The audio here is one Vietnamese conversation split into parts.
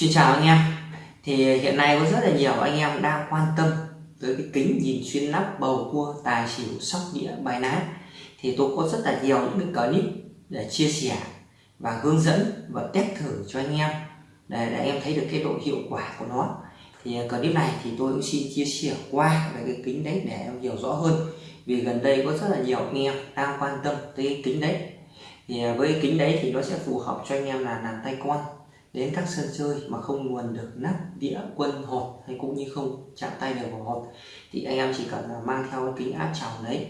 Xin chào anh em. Thì hiện nay có rất là nhiều anh em đang quan tâm tới cái kính nhìn xuyên nắp bầu cua tài xỉu sóc đĩa bài ná. Thì tôi có rất là nhiều những cái clip để chia sẻ và hướng dẫn và test thử cho anh em để, để em thấy được cái độ hiệu quả của nó. Thì clip này thì tôi cũng xin chia sẻ qua về cái kính đấy để em hiểu rõ hơn. Vì gần đây có rất là nhiều anh em đang quan tâm tới cái kính đấy. Thì với cái kính đấy thì nó sẽ phù hợp cho anh em là làm tay con đến các sân chơi mà không nguồn được nắp đĩa quân hột hay cũng như không chạm tay được vào hột thì anh em chỉ cần là mang theo cái kính áp tròng đấy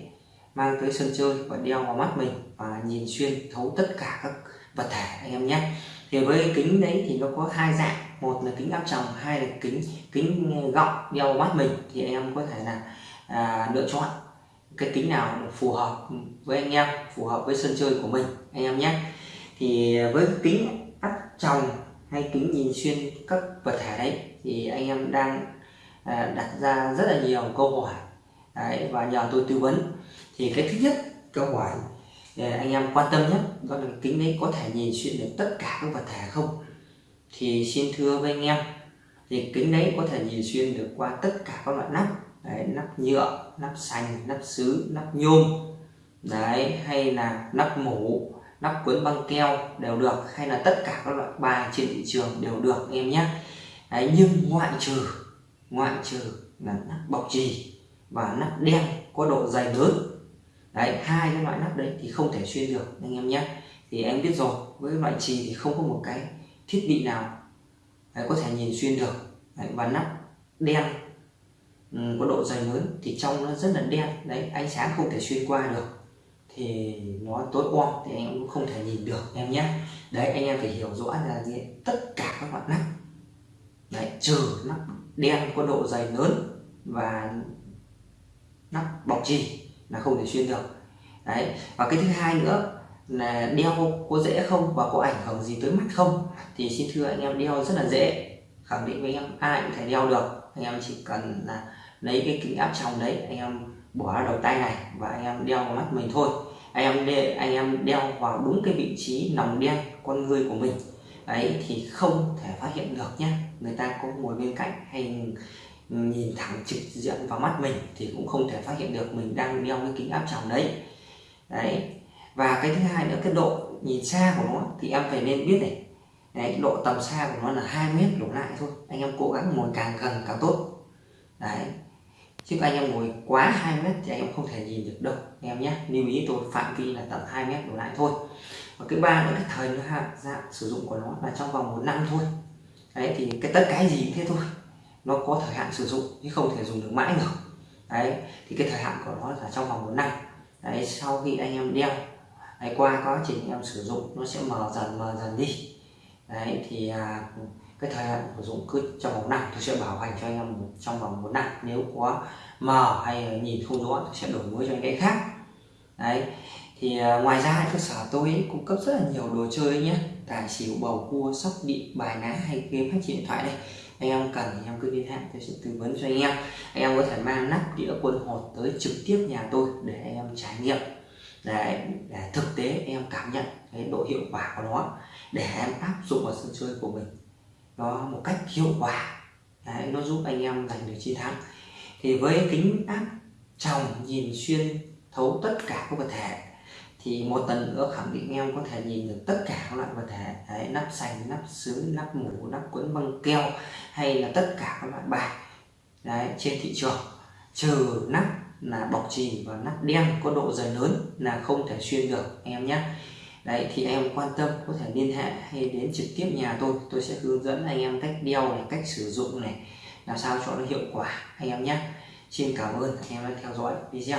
mang tới sân chơi và đeo vào mắt mình và nhìn xuyên thấu tất cả các vật thể anh em nhé. Thì với kính đấy thì nó có hai dạng một là kính áp tròng hai là kính kính ờ, gọng đeo vào mắt mình thì anh em có thể là à, lựa chọn cái kính nào phù hợp với anh em phù hợp với sân chơi của mình anh em nhé. Thì với kính áp tròng hay kính nhìn xuyên các vật thể đấy thì anh em đang à, đặt ra rất là nhiều câu hỏi đấy, và nhờ tôi tư vấn. Thì cái thứ nhất câu hỏi à, anh em quan tâm nhất đó là kính đấy có thể nhìn xuyên được tất cả các vật thể không? Thì xin thưa với anh em thì kính đấy có thể nhìn xuyên được qua tất cả các loại nắp đấy, nắp nhựa nắp sành nắp sứ nắp nhôm đấy hay là nắp mũ nắp cuốn băng keo đều được hay là tất cả các loại bài trên thị trường đều được em nhé. Đấy, nhưng ngoại trừ ngoại trừ là nắp bọc trì và nắp đen có độ dày lớn. Đấy hai cái loại nắp đấy thì không thể xuyên được anh em nhé. Thì em biết rồi với loại trì thì không có một cái thiết bị nào đấy, có thể nhìn xuyên được. Đấy, và nắp đen ừ, có độ dày lớn thì trong nó rất là đen. Đấy ánh sáng không thể xuyên qua được thì nó tối om thì anh em cũng không thể nhìn được, em nhé. Đấy, anh em phải hiểu rõ là gì? Tất cả các loại nắp đấy, trừ nắp đen có độ dày lớn và nắp bọc trì là không thể xuyên được. Đấy, và cái thứ hai nữa là đeo có dễ không và có ảnh hưởng gì tới mắt không? Thì xin thưa anh em, đeo rất là dễ. Khẳng định với anh em, ai cũng thể đeo được. Anh em chỉ cần là lấy cái kính áp tròng đấy anh em bỏ đầu tay này và anh em đeo vào mắt mình thôi. Anh em đeo, anh em đeo vào đúng cái vị trí nòng đen con người của mình. Ấy thì không thể phát hiện được nhé người ta có ngồi bên cạnh hay nhìn thẳng trực diện vào mắt mình thì cũng không thể phát hiện được mình đang đeo cái kính áp tròng đấy. Đấy và cái thứ hai nữa cái độ nhìn xa của nó thì em phải nên biết này. Đấy độ tầm xa của nó là 2 mét đổ lại thôi. Anh em cố gắng ngồi càng gần càng tốt. Đấy chứ anh em ngồi quá 2 mét thì anh em không thể nhìn được đâu anh em nhé lưu ý tôi phạm vi là tầm 2 mét đổ lại thôi. Và cái ba nữa cái thời nó dạng sử dụng của nó là trong vòng một năm thôi. Đấy thì cái tất cái gì thế thôi. Nó có thời hạn sử dụng chứ không thể dùng được mãi được. Đấy thì cái thời hạn của nó là trong vòng một năm. Đấy sau khi anh em đeo đấy, qua quá trình em sử dụng nó sẽ mờ dần mờ dần đi. Đấy thì à, cái thời hạn sử dụng cứ trong vòng năm tôi sẽ bảo hành cho anh em trong vòng một năm. Nếu có mờ hay nhìn không rõ tôi sẽ đổi mới cho anh cái khác. Đấy. Thì à, ngoài ra cơ sở tôi cung cấp rất là nhiều đồ chơi nhé. Tài xỉu bầu cua sóc đĩa bài ná hay game phát triển điện thoại đây. Anh em cần thì em cứ liên hệ tôi sẽ tư vấn cho anh em. Anh em có thể mang nắp đĩa quân hột tới trực tiếp nhà tôi để anh em trải nghiệm. Để, để thực tế em cảm nhận cái độ hiệu quả của nó để em áp dụng vào sân chơi của mình nó một cách hiệu quả. Đấy, nó giúp anh em giành được chiến thắng. Thì với kính áp tròng nhìn xuyên thấu tất cả các vật thể thì một lần nữa khẳng định em có thể nhìn được tất cả các loại vật thể. Đấy, nắp sành nắp sứ nắp mũ nắp cuốn băng keo hay là tất cả các loại bài Đấy, trên thị trường. Trừ nắp là bọc trì và nắp đen có độ dày lớn là không thể xuyên được em nhé đấy, thì em quan tâm có thể liên hệ hay đến trực tiếp nhà tôi. Tôi sẽ hướng dẫn anh em cách đeo này, cách sử dụng này, làm sao cho nó hiệu quả, anh em nhé. Xin cảm ơn anh em đã theo dõi video.